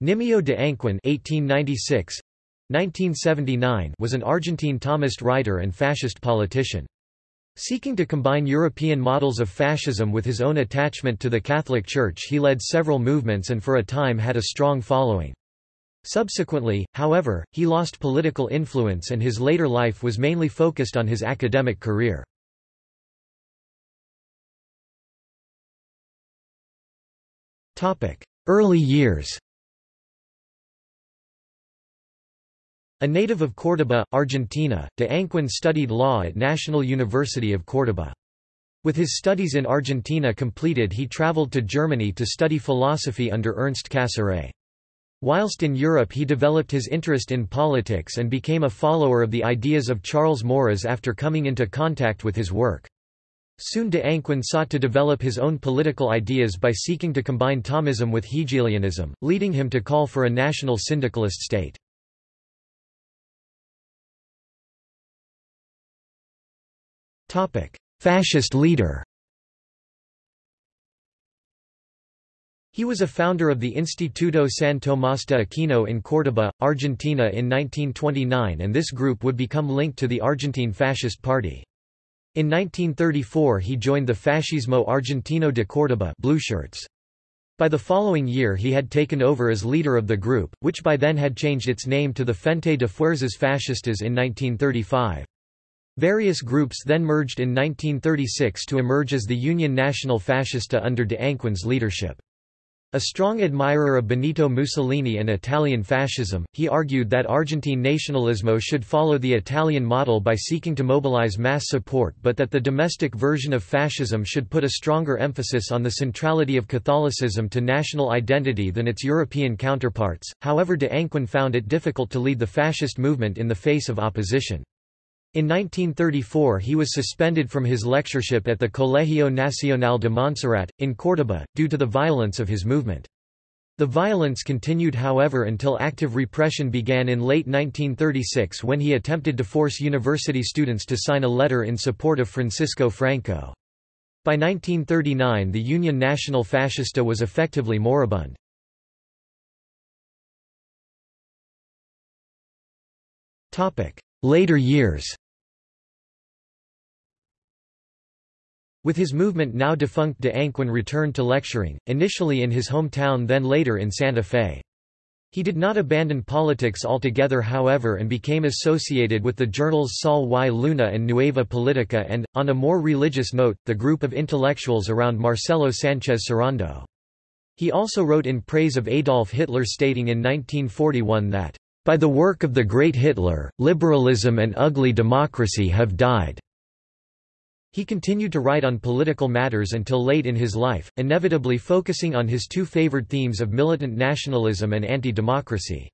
Nimio de Anquin (1896–1979) was an Argentine Thomist writer and fascist politician. Seeking to combine European models of fascism with his own attachment to the Catholic Church he led several movements and for a time had a strong following. Subsequently, however, he lost political influence and his later life was mainly focused on his academic career. Early years A native of Córdoba, Argentina, de Anquin studied law at National University of Córdoba. With his studies in Argentina completed he traveled to Germany to study philosophy under Ernst Cassirer. Whilst in Europe he developed his interest in politics and became a follower of the ideas of Charles Maurras after coming into contact with his work. Soon de Anquin sought to develop his own political ideas by seeking to combine Thomism with Hegelianism, leading him to call for a national syndicalist state. Fascist leader He was a founder of the Instituto San Tomás de Aquino in Córdoba, Argentina in 1929 and this group would become linked to the Argentine Fascist Party. In 1934 he joined the Fascismo Argentino de Córdoba Blueshirts. By the following year he had taken over as leader of the group, which by then had changed its name to the Frente de Fuerzas Fascistas in 1935. Various groups then merged in 1936 to emerge as the Union Nacional Fascista under de Anquin's leadership. A strong admirer of Benito Mussolini and Italian fascism, he argued that Argentine nationalismo should follow the Italian model by seeking to mobilize mass support but that the domestic version of fascism should put a stronger emphasis on the centrality of Catholicism to national identity than its European counterparts. However de Anquin found it difficult to lead the fascist movement in the face of opposition. In 1934 he was suspended from his lectureship at the Colegio Nacional de Montserrat, in Córdoba, due to the violence of his movement. The violence continued however until active repression began in late 1936 when he attempted to force university students to sign a letter in support of Francisco Franco. By 1939 the Union Nacional Fascista was effectively moribund. Later years With his movement now defunct de Anquin returned to lecturing, initially in his hometown then later in Santa Fe. He did not abandon politics altogether however and became associated with the journals Sol y Luna and Nueva Politica and, on a more religious note, the group of intellectuals around Marcelo Sánchez Sorondo. He also wrote in praise of Adolf Hitler stating in 1941 that by the work of the great Hitler, liberalism and ugly democracy have died." He continued to write on political matters until late in his life, inevitably focusing on his two favored themes of militant nationalism and anti-democracy.